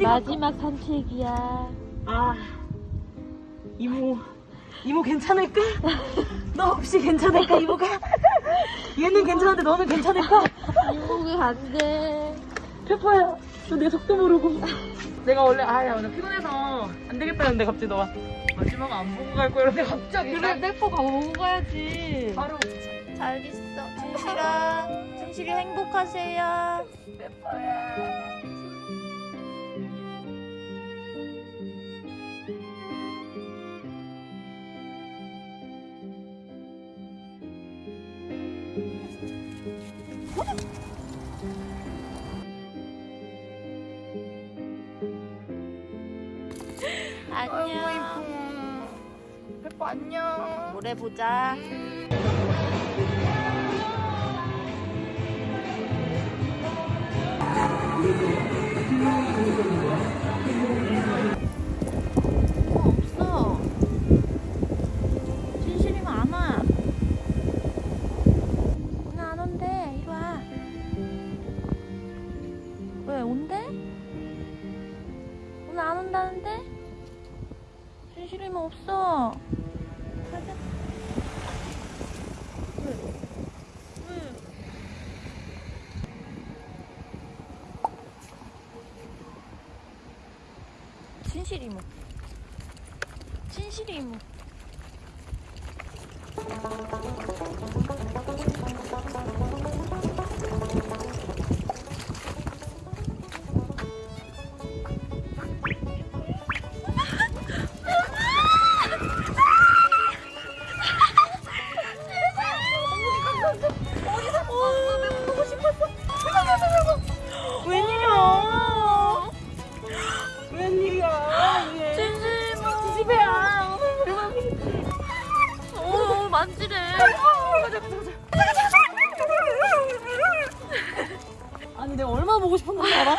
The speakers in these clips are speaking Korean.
우와 마지막 산책이야. 아 이모 이모 괜찮을까? 너 없이 괜찮을까 이모가? 얘는 괜찮은데 너는 괜찮을까? 이모가 안 돼. 페퍼야 너 내 속도 모르고. 내가 원래 아야 오늘 피곤해서 안 되겠다 했는데 갑자기 너가 마지막 안 보고 갈 거야 이러는데 갑자기. 그래 페퍼가 오고 가야지. 바로. 잘 있어. 진실아 진실이 행복하세요 안녕 페퍼 안녕 모레 보자 어, 없어. 진실이면 안 와. 오늘 안 온대. 이리 와. 왜 온대? 오늘 안 온다는데? 진실이면 없어. 가자. 진실이 뭐? 보고 싶었는지 알아?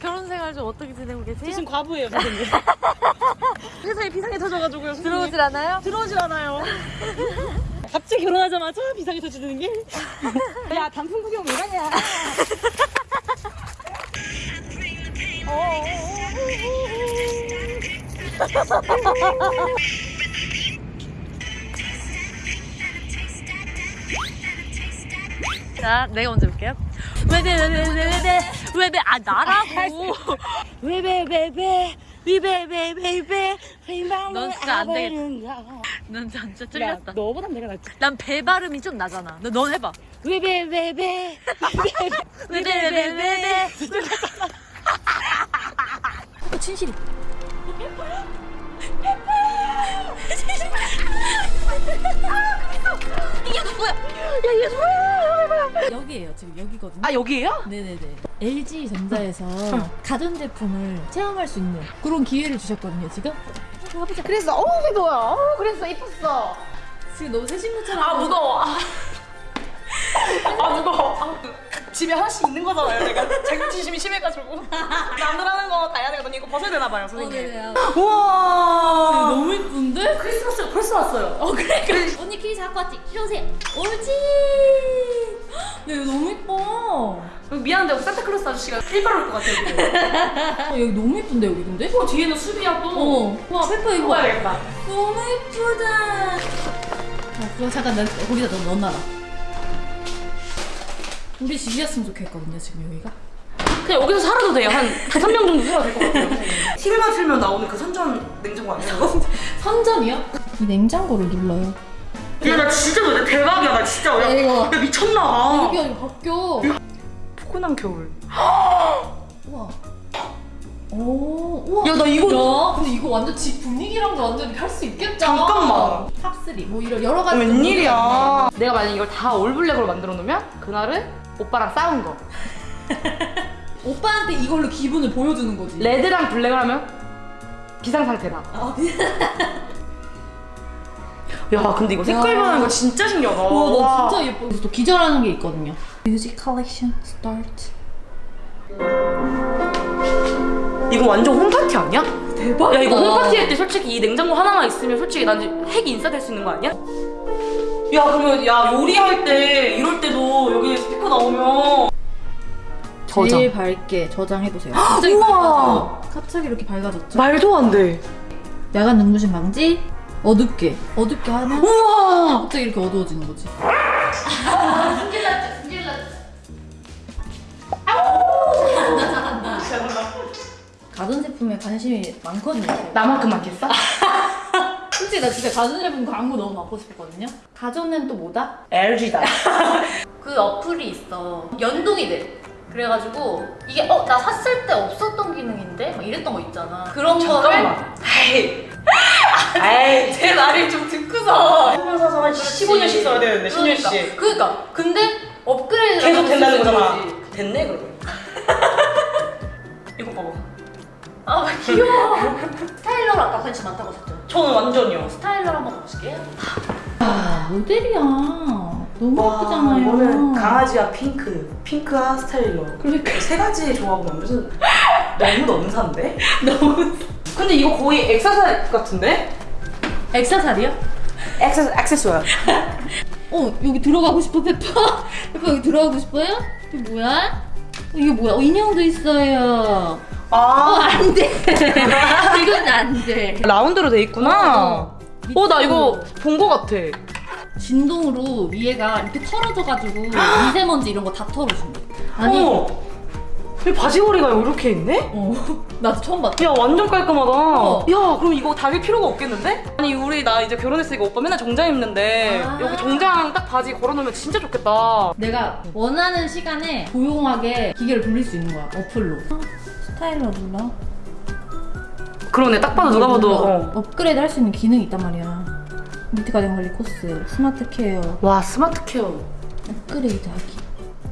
결혼 생활 좀 어떻게 지내고 저 계세요? 지금 과부예요 선생님 회사에 비상이 터져가지고요 선생님. 들어오질 않아요? 들어오질 않아요 갑자기 결혼하자마자 비상이 터지는 게? 야 단풍 구경 왜 가냐 자, 내가 먼저 볼게요. 왜배 왜배 왜배 왜 배아 나라고. 왜왜 왜왜 위베베 베베 넌 진짜 안 되겠다. 넌 진짜 찔렸다. 너보단 내가 낫지 난 배 발음이 좀 나잖아. 너, 넌 해봐. 왜왜왜왜. 어, 진실이. 이게 누구야? 야, 얘 뭐야? 여기에요 지금 여기거든요 아 여기에요? 네네네 LG 전자에서 가전 제품을 체험할 수 있는 그런 기회를 주셨거든요 지금. 가보자. 그랬어. 어우 뭐야? 어우 그랬어. 이뻤어. 지금 너무 새 친구처럼 아 무거워. 아, 아 무거워. 아, 집에 하나씩 있는 거잖아요 내가. 자격지심이 심해가지고. 남들 하는 거 다 해야 되거든요. 이거 벗어야 되나 봐요 어, 선생님. 네네. 우와. 너무 이쁜데? 크리스마스가 벌써 왔어요. 어 그래 그래. 언니 키 잡고 왔지? 이리 오세요. 옳지. 야 이거 너무 이뻐 미안한데 산타클로스 아저씨가 일바로 올것 같아요 어, 여기 너무 이쁜데 여기 근데? 어 뒤에는 수비야 또 어. 와 페퍼 이거 봐. 먹어야겠다 너무 이쁘다 어, 그거 잠깐 나 거기다 넣, 넣어 놔라 우리 집이었으면 좋겠거든요 지금 여기가 그냥 여기서 살아도 돼요 한 3명 정도 살아도 될 것 같아요 TV만 틀면 나오는 그 선전 냉장고 아니야 그거? 선전이요? 이 냉장고를 눌러요 야나 진짜 놀래. 대박이야. 나 진짜 야, 야. 야 미쳤나 봐. 여기가 이거 바뀌어. 포근한 겨울. 우와. 오 우와. 야, 나 이거- 야 근데 이거 완전 집 분위기랑도 완전 할 수 있겠다. 잠깐만. top 3 뭐 이런 여러 가지 웬일이야. 내가 만약 이걸 다 all black으로 만들어 놓으면 그날은 오빠랑 싸운 거. 오빠한테 이걸로 기분을 보여주는 거지. 레드랑 블랙을 하면 비상상태다. 아, 야 근데 이거 색깔 야. 변하는 거 진짜 신기하다 우와 나 진짜 예뻐 그래서 또 기절하는 게 있거든요 music collection start 이거 이거 완전 home party 아니야? 대박. 야 이거 home party 할 때 솔직히 이 냉장고 하나만 있으면 솔직히 난 핵이 인싸 될 수 있는 거 아니야? 야 그러면 야 요리할 때 이럴 때도 여기 스피커 나오면 제일 밝게 저장해 보세요. 갑자기 우와. 밝아져. 갑자기 이렇게 밝아졌죠. 말도 안 돼. 야간 눈부심 방지. 어둡게. 어둡게 하면 우와. 갑자기 이렇게 어두워지는 거지. 가전 제품에 관심이 많거든요. 나만큼 많겠어? 솔직히 나 진짜 가전 제품 광고 너무 받고 싶었거든요. 가전은 또 뭐다? LG다. 그 어플이 있어. 연동이 돼. 그래가지고 이게 어 나 샀을 때 없었던 기능인데 막 이랬던 거 있잖아. 그런 거를 잠깐만. 에이. 에이. 제 말을 좀 듣고서 한번 사서 한 15년씩 써야 되는데 10년씩. 그러니까, 그러니까 근데 업그레이드 계속 된다는 거잖아. 됐네 그러면. 이거 봐봐. 아 귀여워. 스타일러로 아까 관심 많다고 하셨죠? 저는 완전이요. 스타일러 한번 가보실게요. 아 모델이야. 너무 예쁘잖아요. 이거는 강아지와 핑크, 핑크와 스타일러. 그러니까. 세 가지 조합은 무슨 너무 넘사인데? 너무. 근데 이거 거의 엑사살 같은데? 엑사살이요? 액세 액세서야. 어 여기 들어가고 싶어 페퍼? 페퍼 여기 들어가고 싶어요? 이게 뭐야? 어, 이게 뭐야? 어, 인형도 있어요. 어아 안돼. 이건 안돼. 라운드로 돼 있구나. 어나 이거 본 거 같아. 진동으로 위에가 이렇게 털어져가지고 미세먼지 이런 거 다 털어준대. 아니. 어. 이 바지걸이가 이렇게 있네? 어. 나도 처음 봤다. 야 완전 깔끔하다. 어. 야 그럼 이거 다릴 필요가 없겠는데? 아니 우리 나 이제 결혼했으니까 오빠 맨날 정장 입는데 아. 여기 정장 딱 바지 걸어놓으면 진짜 좋겠다. 내가 원하는 시간에 조용하게 기계를 돌릴 수 있는 거야 어플로. 스타일러 눌러. 그러네 딱 봐도 누가 봐도. 어. 업그레이드 할 수 있는 기능이 있단 말이야. 밑에 가정 관리 코스, smart care, 와 smart care. 업그레이드 하기.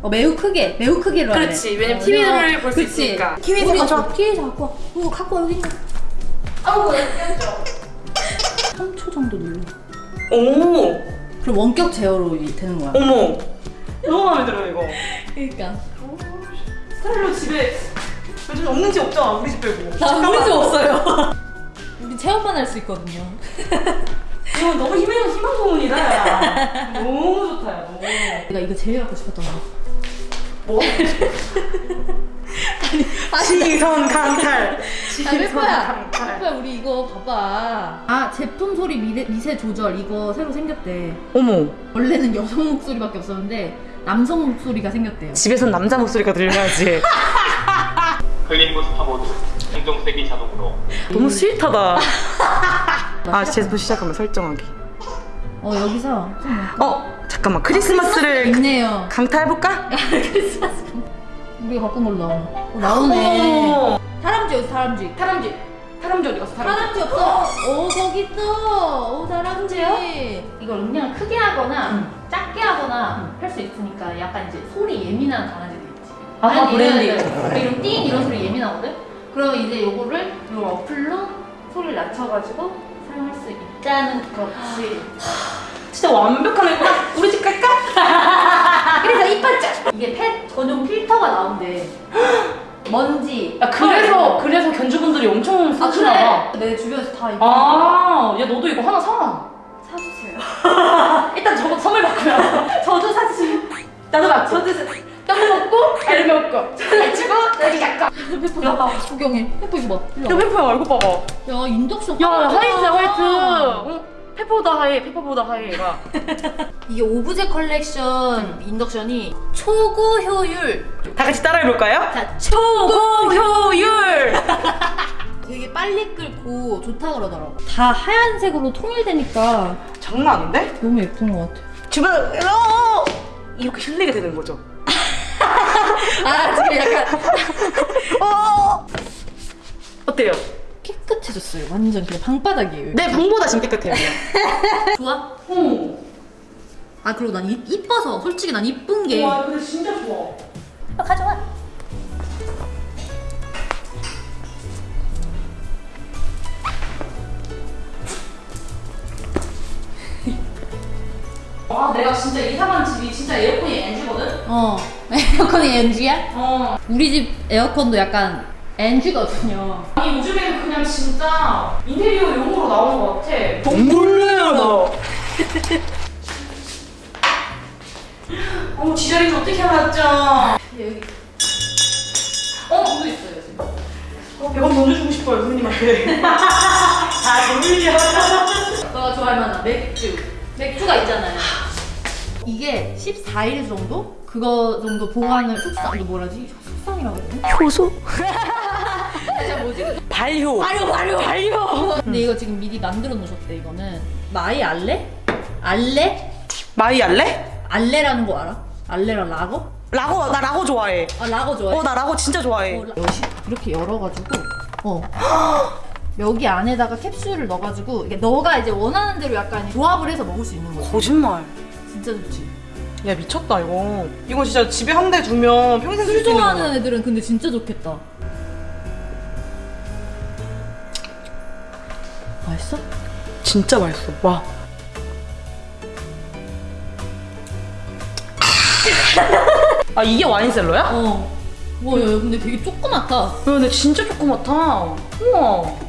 어, 매우 크게, 매우 크게로 하래. 그렇지, 왜냐면 어, TV 를 그래서- 볼수. 있으니까. TV 우리 가져와. TV 갖고 와. 이거 갖고 와, 여기 있네. 아우, 야 3초 정도 눌러. 오 그럼 원격 제어로 이- 되는 거야. 어머 너무 마음에 들어 이거. 그러니까. 스타일러 집에 요즘 없는지 없잖아 우리 집 빼고. 나 우리 집 없어요. 우리 체험만 할 수 있거든요. 이거 너무 희망 희망 소문이다. 야. 너무 좋다 야 너무. 내가 이거 제일 갖고 싶었던 거. 뭐? 시선 강탈. 아, 시선 페퍼야. 강탈. 우리 이거 봐봐. 아, 제품 소리 미세, 미세 조절 이거 새로 생겼대. 어머. 원래는 여성 목소리밖에 없었는데 남성 목소리가 생겼대요. 집에선 남자 목소리가 들려야지. 클린 부스터 모드 행동세기 자동으로 너무 스윗하다. 아 제품 시작하면 설정하기. 어, 여기서 좀어 잠깐만 크리스마스를 있네요. 강타해볼까? 크리스마스. 우리가 갖고 몰라. 어, 나오네. 어머. 다람쥐 어디 다람쥐? 타람쥐. 타람쥐 어디 갔어? 타람쥐. 다람쥐 없어. 오 저기 있어. 오 다람쥐. 이걸 음량을 크게 하거나 작게 하거나 할수 있으니까 약간 이제 소리 예민한 강아지도 있지. 아, 아니, 브랜드 이런- 띵 이런 소리 예민하거든. 그럼 이제 요거를 요 어플로 소리를 낮춰가지고 사용할 수 있다는 거지. 진짜 완벽한 이거. 우리 집 갈까? 그래서 이빨짝 이게 펫 전용 필터가 나온대. 먼지. 야 그래서 그래서 견주분들이 엄청 아 쓰시나 봐. 그래. 내 주변에서 다 이거 아, 야 너도 이거 하나 사. 사주세요. 일단 저거 선물 받고요. 저도 사주세요. 나도 받고. 저도 떡 먹고 알 먹고 잘 치고 여기 잠깐. 페퍼 야 구경해. 페퍼 이거 봐. 야. 페퍼야 얼굴 봐봐. 야 인덕션. 야. 화이트야 화이트. 어? 페퍼보다 하얘 페퍼보다 하얘 얘가. 이게 오브제 컬렉션 인덕션이 초고 효율. 다 같이 따라해볼까요? 자 초고. 효율. 되게 빨리 끓고 좋다 그러더라고. 다 하얀색으로 통일되니까 장난 아닌데? 너무 예쁜 것 같아. 주변 어! 이렇게 흘리게 되는 거죠. 아 지금 약간 어! 어때요? 깨끗해졌어요. 완전 그냥 방바닥이에요. 내 방보다 지금 깨끗해요. 좋아? 어. 아 그리고 난 이, 이뻐서 솔직히 난 이쁜 게. 와 근데 진짜 좋아. 아, 가져와. 와 내가 진짜 이사간 집이 진짜 에어컨이 NG거든? 어. 에어컨이 NG야? 어. 우리 집 에어컨도 약간 NG거든요. 아니 진짜 인테리어 용으로 나오는 것 같아. 몰라요 나. 어머 지자리를 어떻게 알았죠? 여기 어? 도 있어요 지금. 어, 100원 던져주고 싶어요 선생님한테. 아 놀려. 너가 좋아할 만한 맥주. 맥주가 있잖아요. 이게 14일 정도? 그거 정도 보관을 숙성 이거 뭐라지? 숙성이라고 되나? 효소? 진짜 뭐지? 발효. 발효 발효 발효. 근데 이거 지금 미리 만들어 놓으셨대 이거는 마이 알레? 알레? 마이 알래? 알레라는 거 알아? 알레랑 라거? 라고 나 라고 좋아해. 아 라거 좋아해? 어 나 라고 진짜 좋아해. 어, 라- 이렇게 열어가지고 어 여기 안에다가 캡슐을 넣어가지고 이게 너가 이제 원하는 대로 약간 조합을 해서 먹을 수 있는 거지 거짓말. 진짜 좋지 야 미쳤다 이거. 이거 진짜 집에 한 대 두면 평생 쓸술수 있는 좋아하는 거야. 애들은 근데 진짜 좋겠다 맛있어? 진짜 맛있어. 와. 아 이게 와인셀러야? 어 와, 야, 근데 되게 조그맣다. 야, 근데 진짜 조그맣다. 우와.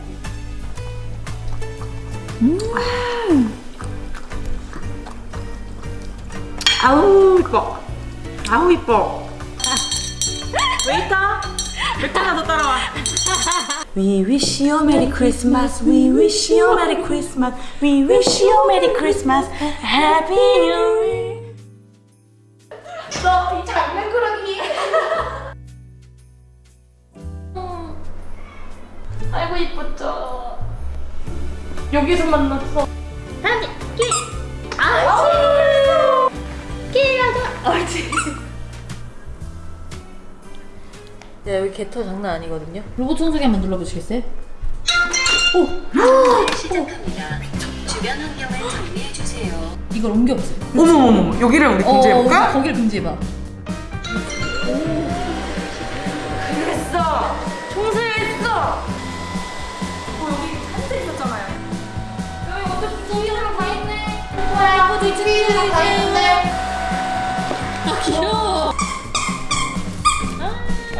아우 이뻐. 아우 이뻐. 웨이터, 나도 따라와. We wish you a Merry Christmas. We wish you a Merry Christmas. We wish you a Merry Christmas. Happy New Year. 너 이제 장난꾸러기. 아이고 이쁘죠. 여기서 만났어. 네, 여 개터 장난 아니거든요. 로봇 청소기 한번 눌러보시겠어요? 시작합니다. 주변 환경을 정리해 주세요. 이걸 옮겨보세요. 어머머머, 여기를 우리 어, 금지해볼까? 거기를 금지해봐.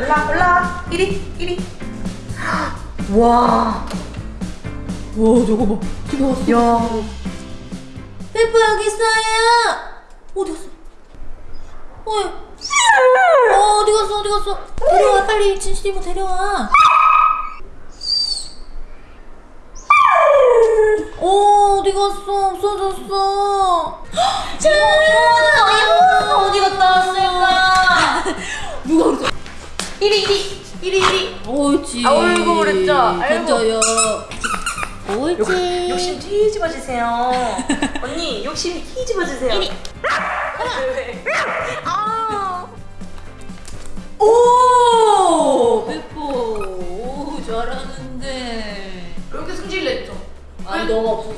올라, 올라. 이리, 이리. 와, 와, 저거 봐. 저거 왔어. 야. 페퍼 여기 있어요. 어디 갔어? 어, 어 어디 갔어? 어디 갔어? 데려와 빨리 진실이 모 데려와. 어 어디 갔어? 없어졌어. 지금 이거 어디 갔다 왔을까? 누가 그랬어? 이리 이리 이리 이리. 옳지. 아이고, 그랬죠? 아이고. 옳지. 욕 심 뒤집어 주세요. 언니, 욕심 뒤집어 주세요. 이리. 아. 오! 페퍼. 오, 잘하는데. 여기 승질 냈죠. 아니, 너가? 어, 없어졌었어.